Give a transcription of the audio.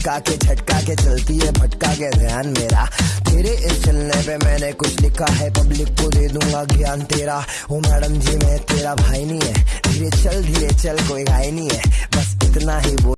लटका के झटका के चलती है, भटका के ध्यान मेरा। तेरे इस चलने पे मैंने कुछ लिखा है पब्लिक को दे दूँगा ज्ञान तेरा। ओ मैडम जी, मैं तेरा भाई नहीं है। धीरे चल धीरे चल, कोई घाई नहीं है। बस इतना ही बोल।